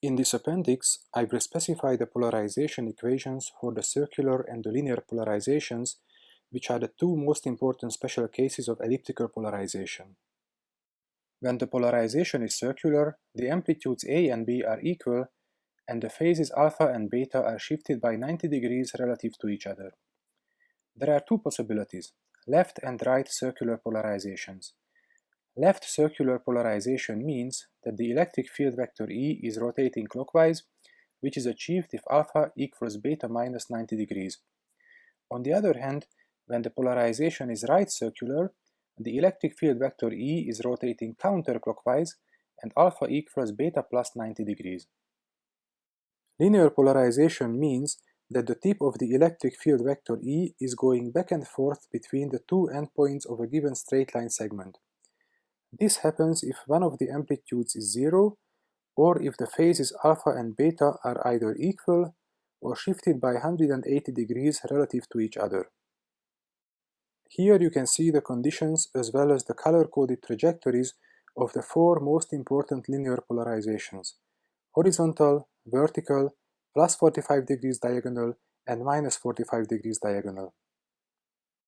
In this appendix, I've specified the polarization equations for the circular and the linear polarizations, which are the two most important special cases of elliptical polarization. When the polarization is circular, the amplitudes A and B are equal, and the phases alpha and beta are shifted by 90 degrees relative to each other. There are two possibilities, left and right circular polarizations. Left circular polarization means that the electric field vector E is rotating clockwise, which is achieved if alpha equals beta minus 90 degrees. On the other hand, when the polarization is right circular, the electric field vector E is rotating counterclockwise and alpha equals beta plus 90 degrees. Linear polarization means that the tip of the electric field vector E is going back and forth between the two endpoints of a given straight line segment. This happens if one of the amplitudes is zero, or if the phases alpha and beta are either equal or shifted by 180 degrees relative to each other. Here you can see the conditions as well as the color-coded trajectories of the four most important linear polarizations, horizontal, vertical, plus 45 degrees diagonal, and minus 45 degrees diagonal.